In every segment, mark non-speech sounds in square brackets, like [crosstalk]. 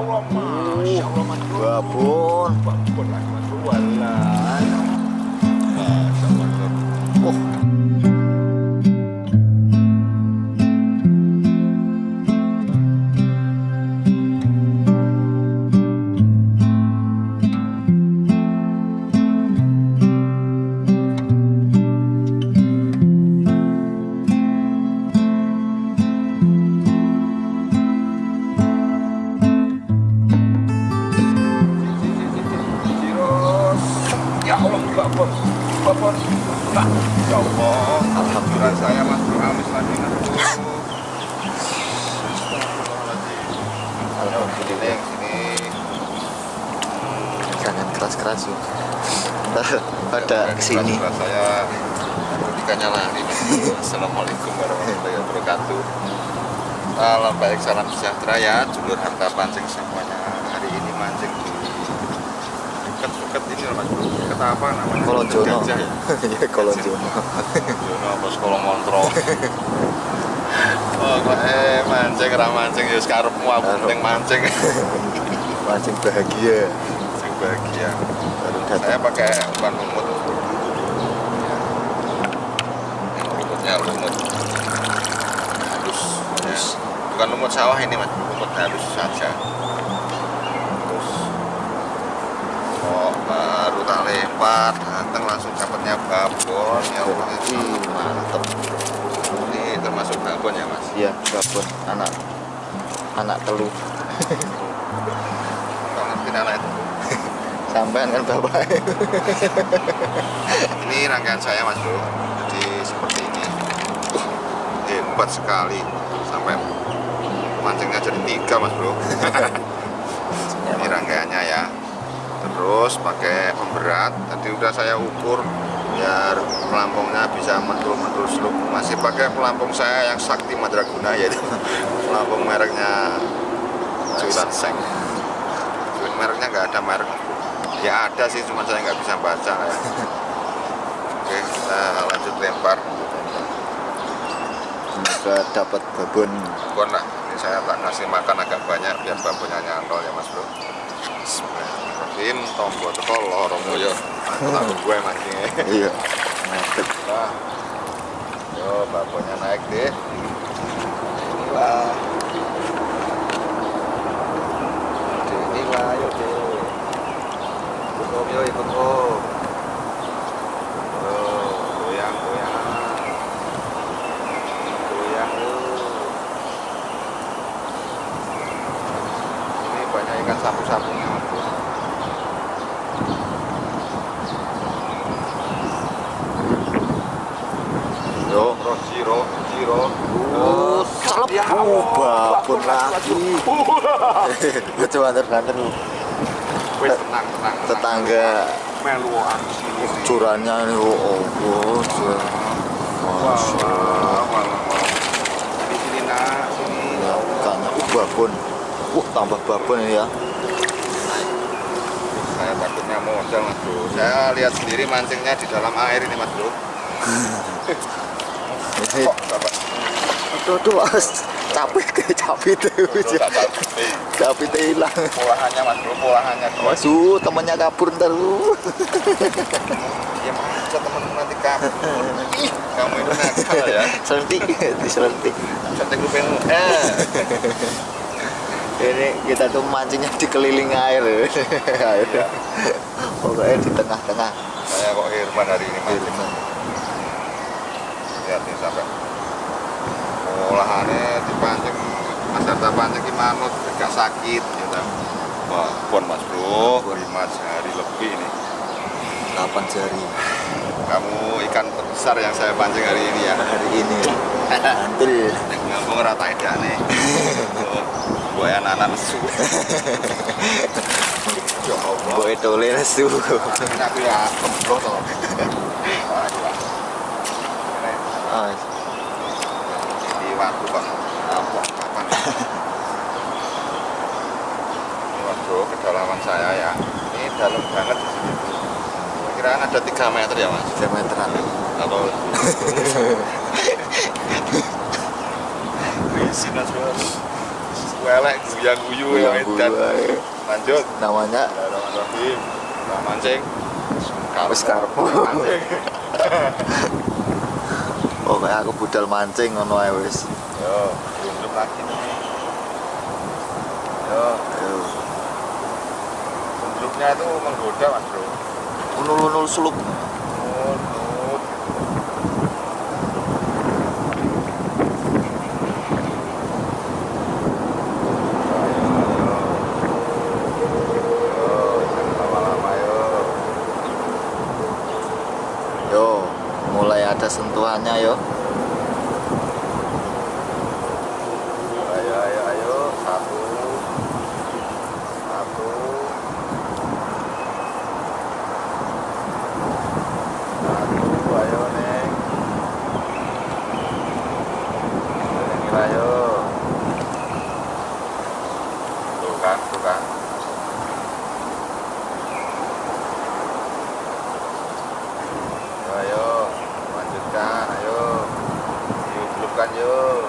bersihkan ya Allah masya Allah Salam baik, salam sejahtera ya Julur harta pancing semuanya. Hari ini mancing di Dekat-dekat ini loh Mas. Dekat apa namanya? Kolon Jono. ya? [laughs] ya Kolon Jono. Jono apa sekolah kontrol Oh, eh mancing, ra mancing ya sekarepmu aku Karep. penting mancing? [laughs] Mancing bahagia. Mancing bahagia. Baru saya pakai umpan lumut lumutnya lumut bukan lumut sawah ini mas. Lumut halus saja. Terus oh baru tak lempar datang langsung dapatnya babon ya Allah itu Ih, mantep. Ini termasuk babon ya mas? Iya babon. Anak anak telur kau ngerti anak itu? [laughs] Sampean kan bapak. [laughs] Ini rangkaian saya mas bro jadi seperti ini. Hebat sekali mancingnya jadi tiga mas bro. Ini rangkaiannya ya. Terus pakai pemberat tadi udah saya ukur biar pelampungnya bisa mentul-mentul seluk masih pakai pelampung saya yang sakti madraguna yaitu [laughs] pelampung mereknya Cuilan Seng. Cuilan mereknya nggak ada merek. Ya ada sih cuma saya nggak bisa baca ya. Oke kita lanjut lempar. Semoga dapat babon. Babon lah saya tak kasih makan agak banyak biar babonnya nyantol ya mas bro. Bismillahirrahmanirrahim. Tombo teko loro moyo aku gue mancingnya iya. Mantep nah yo babonnya naik deh inilah Dek, inilah yuk deh ikut om yo ikut om Yo, goyang goyang goyang yuk ini banyak ikan sapu-sapunya mas bro yo Ro, Jiro, Jiro. Oh, celep. Ya Oh, Allah, babon lagi. gue coba antar-antar lu Wes tenang, tenang. tenang. tetangga melu aku sini. Curannya ini oh oh oh Masya wah. Sini, nak, sini. Ya, ikannya uh babon uh tambah babon ini ya Saya takutnya modal, mas bro. Saya lihat sendiri mancingnya di dalam air ini, mas bro. [laughs] ini Kok, bapak? itu tuh mas capek tuh hilang Polahannya, mas bro, polahannya. Su temannya kabur ntar lu Ya, masa temen nanti kamu. Ih, kamu itu nakal ya. selentik diselentik Cantik rupenu. Eh. ini kita tuh mancingnya dikelilingi air air Iya. pokoknya di tengah-tengah Saya kok Irfan hari ini mancing. lihat nih sampai olahannya dipancing mas Darta pancing di manut gak sakit gitu wah pon mas bro. Lima hari lebih ini. 8 jari? Kamu ikan terbesar yang saya pancing hari ini ya? Hari ini. Mantul. Ngambung rata edane [laughs] buaya anak lesu. Ya boy tole lesu. Aku ya kemblo toh [laughs] Wah, gila. Ini ah, di waktu kok apa kapan ini bro kedalaman saya ya. Ini dalam banget di sini kira-kira ada 3 meter ya mas? 3 meteran. Atau berisi mas bro. Well elek guya guyu ya edan Guyang-guyu. lanjut. Namanya? Bismillahirrahmanirrahim kita mancing Wis karepmu. [laughs] kayak aku budal mancing ngono ae wis. Yo belum lagi nih yo. Ayo Undruknya itu menggoda mas bro. Unul-unul suluk Undruk lama-lama yuk yo mulai ada sentuhannya yo ayo ayo ayo satu satu satu ayo neng Neng, ayo tuh kan tuh kan ayo ayo lanjutkan ayo yuk belumkan yuk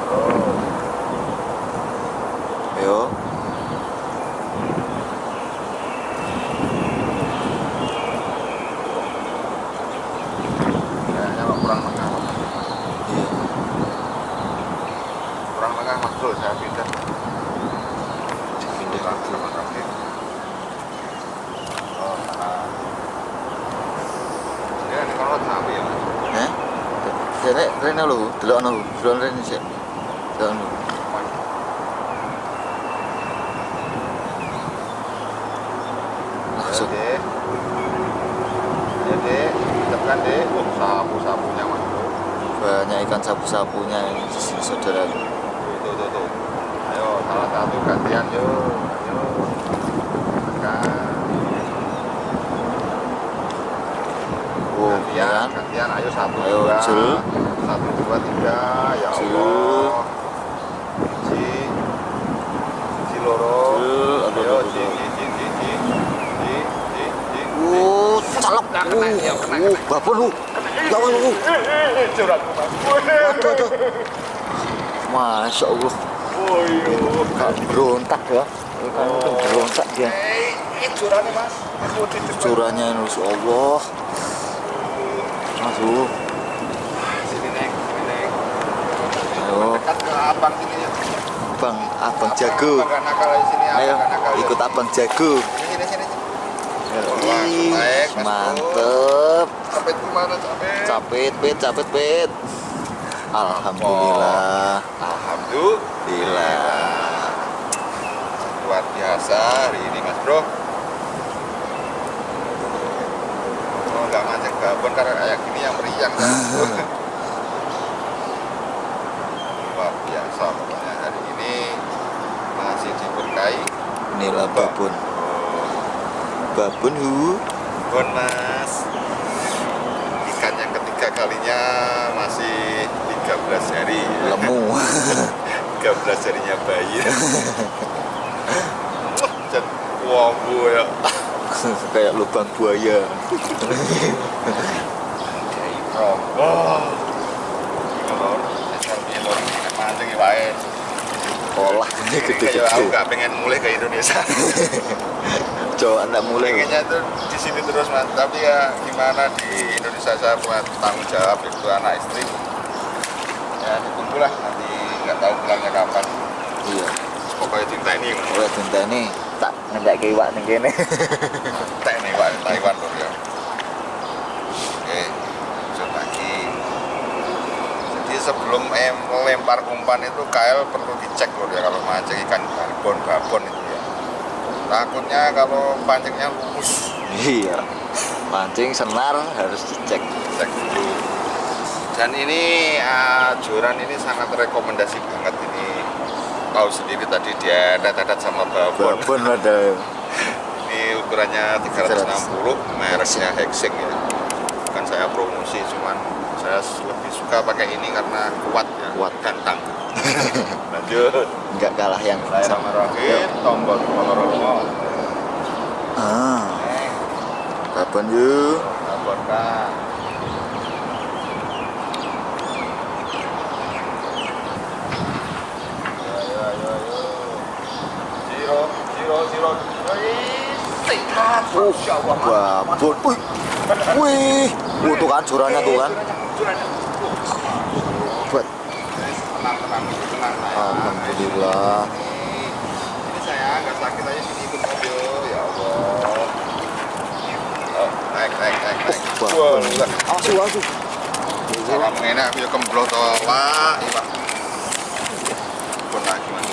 terus yo kayaknya kok kurang tengah iya kurang tengah mas bro saya pindah dipindah kurang sama kaki oh nah ini kan kalau sampai ya mas eh Rene, Rene lho, delok ono, delok Rene sik. Delok ono. Langsung. Jadi, jadi tekan deh, oh, sapu sapunya mas. Banyak ikan sapu-sapunya ini di sini saudara. Tuh, tuh, tuh, tuh. Ayo, salah satu gantian yuk. Ayo. Tekan. Oh, gantian, kan? gantian. Ayo satu Ayo, dua. Jul. Satu dua tiga. Ya Jul. Allah. Ji. Ji loro. Ayo, ji. Ji, ji, ji. Uh, calok. Iya, Uh, kena. babon lu. Lu. Eh, curhat mas. Aduh, aduh. Masya Allah. Oh, iya. Gak berontak ya. Itu berontak dia. Ini curhatnya mas. Curahnya Masya Allah. Aduh. Sini neng. Ayo, Dekat ke abang sini ya. Bang, Abang Jago. Abang abang Ayo, ikut Abang Jago. Sini, sini, sini. Naik, mantep. Capek gimana capek? Capit, pit, capit, pit. Alhamdulillah. Alhamdulillah. Luar biasa hari ini mas bro. Oh nggak mancing babon karena kayak gini yang meriang. kan? [laughs] Luar biasa pokoknya hari ini masih diberkahi. Inilah babon. Babon hu. Babon mas. Ikan yang ketiga kalinya masih 13 hari. Lemu. [laughs] 13 jarinya bayi [laughs] wombo ya [laughs] Kayak lubang buaya. wah ini mancing ya wae Olah ini kayak aku gede-gede. gak pengen mulai ke Indonesia Coba anda mulai. pengennya tuh di sini terus tapi ya gimana di Indonesia saya punya tanggung jawab itu anak istri ditunggulah nanti nggak tahu pulangnya kapan Iya. pokoknya cinta ini Oleh cinta ini tak ngendak ke iwak ning kene. [laughs] Teh nih Pak, Taiwan lur ya. Oke, lanjut lagi. Jadi sebelum em melempar umpan itu KL perlu dicek lur ya kalau mancing ikan babon babon itu ya. Takutnya kalau pancingnya lurus, Iya. Pancing senar harus dicek. cek dulu. Dan ini ah, joran ini sangat rekomendasi banget ini. Tahu sendiri tadi dia tetet sama babon. Babon ada. Ini ukurannya 360, mereknya Hexing ya. Bukan saya promosi, cuman saya lebih suka pakai ini karena kuat ya, Kuat. dan tangguh. [laughs] Lanjut. Enggak kalah yang Bismillahirrahmanirrahim. Tombol koloromo. Ah, Eh, babon yuk. laporkan. Allah, babon wih wih Wih, tuh kan jorannya tuh kan sayang. alhamdulillah Ini saya nggak sakit aja sini ikut mobil. Ya Allah. Oh, naik, naik, naik, naik. babon Wah, asu asu Salam enak, ya kemblot tolak. Iya, Pun lagi mas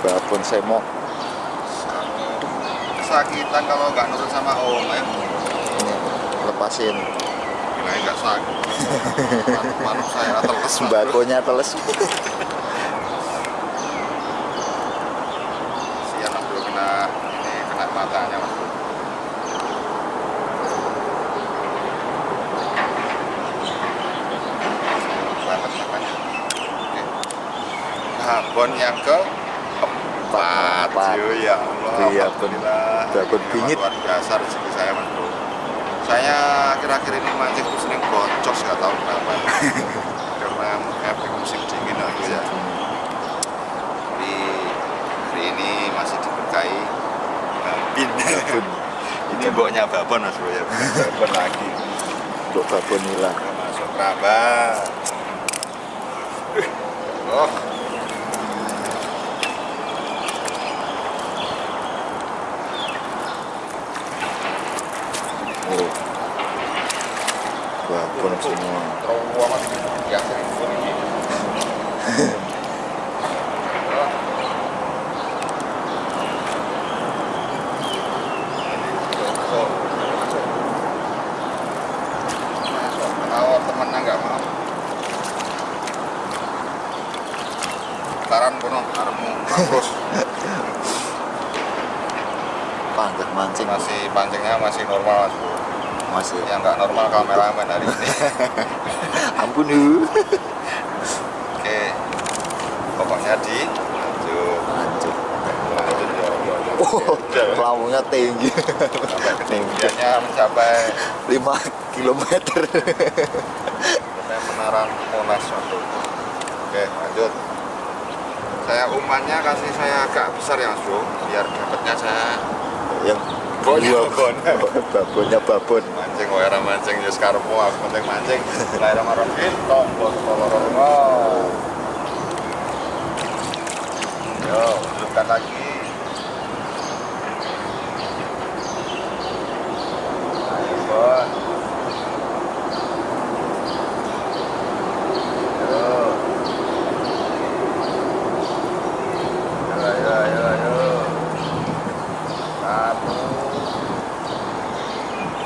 babon semok Kesakitan kalau nggak nurut sama om ya. ini lepasin Gila nggak sakit. [laughs] Manuk saya teles sembakonya teles [laughs] Sian mas bro kena ini kena matanya mas bro. Banget makanya. Oke. Babon yang ke empat. Empat. Yo, ya Allah. Iya, Ini bingit. Luar biasa rezeki saya mas bro. Saya akhir-akhir ini mancing tuh sering boncos nggak tahu kenapa. [laughs] Karena efek musim dingin aku ya. Tapi hari ini masih diberkahi babin. babon [laughs] ini boknya babon mas bro ya. Babon lagi. kok babon hilang masuk. Oh. oh babon semua Terowong mas yang seribu ini. Masuk, masuk. Masuk. Kalau temennya nggak mau. Taran kono, aremu terus panjat mancing masih pancingnya masih normal mas bro. masih Yang nggak normal kameramen hari ini. ampun yu Oke, pokoknya di lanjut, lanjut lanjut ya Allah. oh lambungnya tinggi ketinggiannya mencapai 5 kilometer sampai menara Monas waktu itu. Oke, lanjut. Saya umpannya kasih saya agak besar ya mas bro, biar dapatnya saya yang Babonnya babon. babonnya babon mancing, wae mancing, ya sekarangmu aku penting mancing. Bismillahirrahmanirrahim, tombol tolorongno. Yo, lanjutkan lagi. Ayo, Bon. Yo. Ayo, ayo, ayo, ayo. Satu.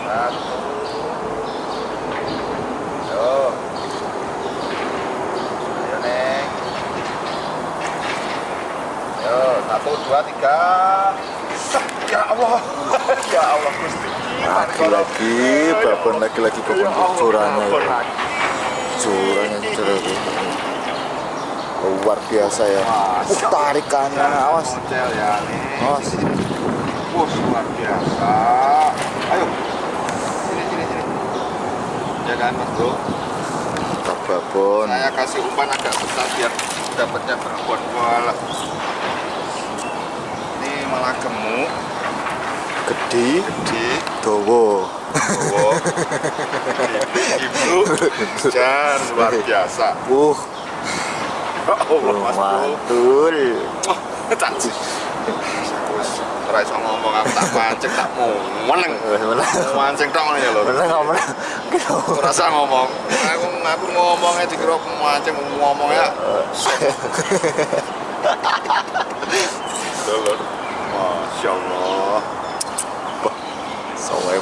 Satu. Yo. Ayo, Neng. Yo, satu, dua, tiga. Sep, Ya Allah. ya Allah, Gusti. lagi-lagi babon lagi-lagi babon curangnya babon ya. lagi. curangnya curang luar biasa ya uh, tarikannya awas Model ya nih. awas Wah, luar biasa. Ayo. Sini, sini, sini. Kan, Mas Bro? tak babon Saya kasih umpan agak besar biar dapatnya babon. Walah. Ini malah gemuk, gede gede, dowo [laughs] ibu, dan luar biasa. uh Allah, Mas. Wis ora iso ngomong aku tak mancing tak meneng. Mancing tok ngene ya lho. menang nggak menang Ora usah ngomong. Aku aku ngomongnya dikira mancing ngomongnya. Lho. Masya Allah.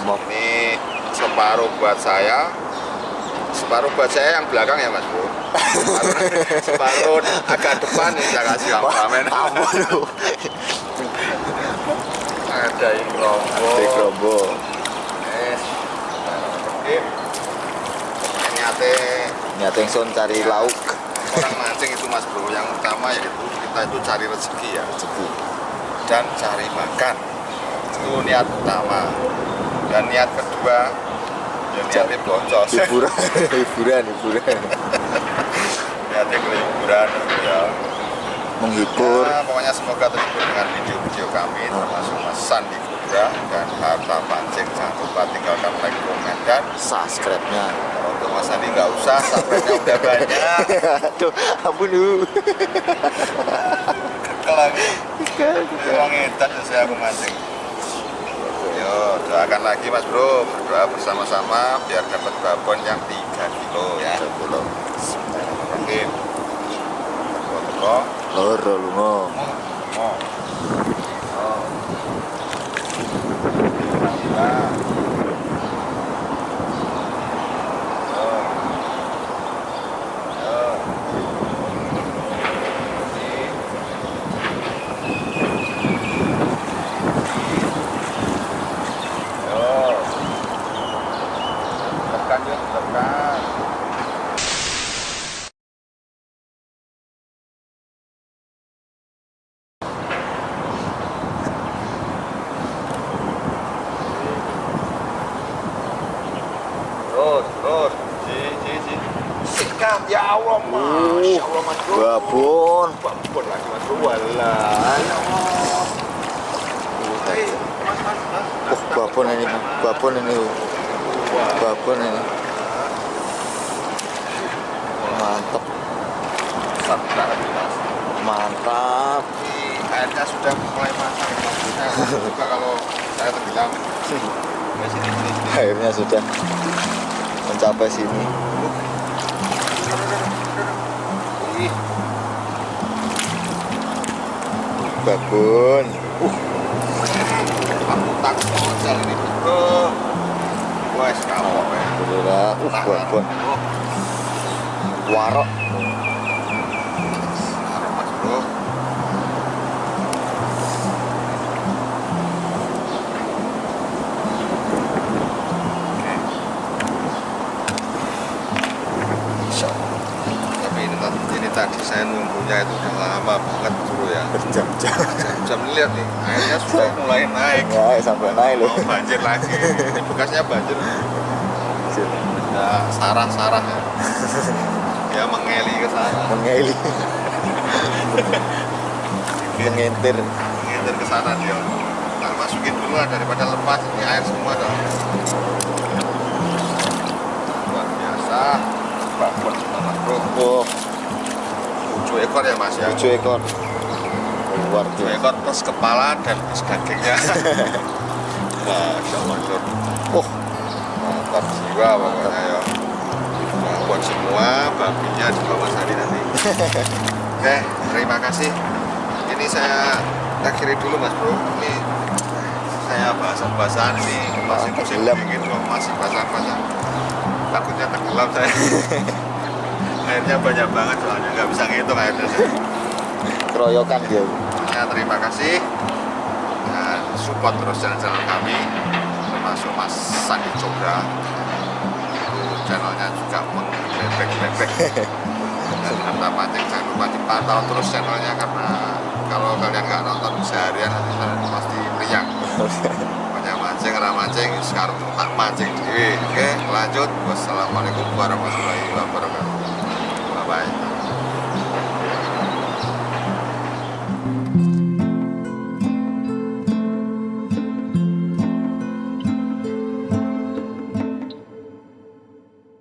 Ini separuh buat saya. Separuh buat saya yang belakang ya Mas Bro. [laughs] Separuh, agak depan nih saya kasih kameramen. lu Ada yang rombo. di kerombo Yes. Oke. Niate nyata yang son cari lauk orang mancing itu Mas Bro, yang utama yaitu kita itu cari rezeki ya rezeki dan cari makan. Itu niat utama. Dan niat kedua ya niatnya boncos. hiburan [laughs] hiburan hiburan ke liburan ya. menghibur. Ya, pokoknya semoga terhibur dengan video-video kami termasuk Mas Sandi Jogja dan Harta Pancing jangan lupa tinggalkan like, komen dan subscribe-nya. Kalau untuk Mas Andi nggak usah subscribe-nya udah banyak. [laughs] Aduh ampun lu lagi. Emang edan saya aku mancing. Yo doakan lagi mas bro. Berdoa bersama-sama biar dapat babon yang 3 kilo ya. Bismillahirrahmanirrahim Teko-teko loro lunga. Mau Oh Alhamdulillah Yo Yo Ini Yo. Tekan yuk, tekan. Terus, terus. Si, si, si. Sikat, ya Allah, Masya Allah, Mas Bro. babon Babon lagi, Mas Bro. Walah, ya Allah. Hei, Mas, Mas, Mas. oh babon ini babon ini Wah. babon ini mantap Besar banget, Mas. mantap Ini airnya sudah mulai masak maksudnya juga kalau saya tenggelam ya sini sini sini akhirnya sudah mencapai sini. Ih, babon. Aku takut ini bro. Wes kapok ya alhamdulillah. Uh babon. oh warok nunggunya itu udah lama banget bro ya. Berjam-jam. Jam lihat nih airnya sudah mulai naik. Ya sampai naik loh banjir lagi. Ini bekasnya banjir. Ada sarah-sarah ya. Ya mengeli ke sana. Mengeli. Mengentir ngintir ke sana dia. Masukin dulu lah daripada lepas ini air semua dong luar biasa. Mas bro oh tujuh ekor ya mas ya? Tujuh ekor. Luar tujuh ekor plus kepala dan plus dagingnya. [laughs] Masya Allah Jor. oh. Mantap jiwa pokoknya ya. Babon semua babinya di bawah sari nanti. [laughs] Oke terima kasih. Ini saya akhiri dulu mas bro. Ini saya bahasan-bahasan ini masih musim dingin masih basah-basah. Takutnya tenggelam saya [laughs] airnya banyak banget soalnya nggak bisa ngitung airnya keroyokan dia Ya, terima kasih dan support terus channel-channel kami termasuk Mas Sandi Cobra itu channelnya juga mengbebek-bebek dan harta pancing jangan lupa dipantau terus channelnya karena kalau kalian nggak nonton seharian nanti kalian pasti meriang banyak mancing, arah mancing, sekarang tak mancing. Oke, lanjut. Wassalamualaikum warahmatullahi wabarakatuh.